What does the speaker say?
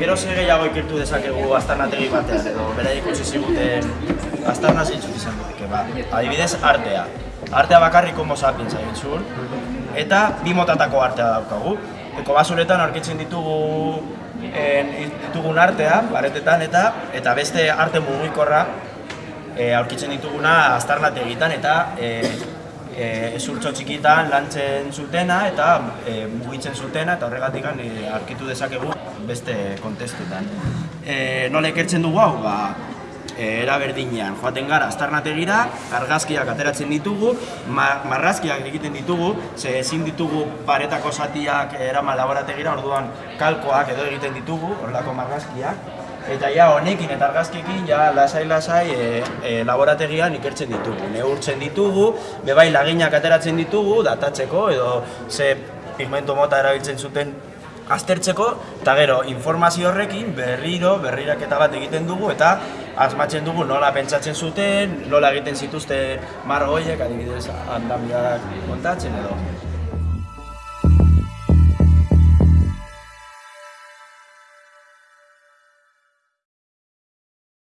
Gero ze gehiago ikertu dezakegu aztarnategi batean, edo bera ikusi ziguten aztarna zeintzuk izan duteke, ba. Adibidez, artea. Artea bakarrik homo sapiens zaitzun, eta bi motatako artea daukagu. Eko basuretan aurkitzen ditugu en, ditugun artea, baretetan eta eta beste arte mugikorra e, aurkitzen dituguna aztarnategitan eta e, e, ezurtxo txikitan lantzen zutena eta e, mugitzen zutena eta horregatik e, aurkitu dezakegu beste kontestutan. E, nola ikertzen dugu hau? Ba, e, era berdinean joaten gara aztarnategira, argazkiak ateratzen ditugu, ma, marrazkiak egiten ditugu, ze ezin ditugu paretako zatiak eraman laborategira, orduan kalkoak edo egiten ditugu, horrelako marrazkiak, eta ja honekin eta argazkiekin ja lasai-lasai e, e, laborategian ikertzen ditugu. Neurtzen ditugu, bebai laginak ateratzen ditugu, datatzeko edo ze pigmento mota erabiltzen zuten aztertzeko, eta gero informazio horrekin berriro, berriraketa bat egiten dugu, eta asmatzen dugu nola pentsatzen zuten, nola egiten zituzten marro horiek, adibidez, handamiak kontatzen edo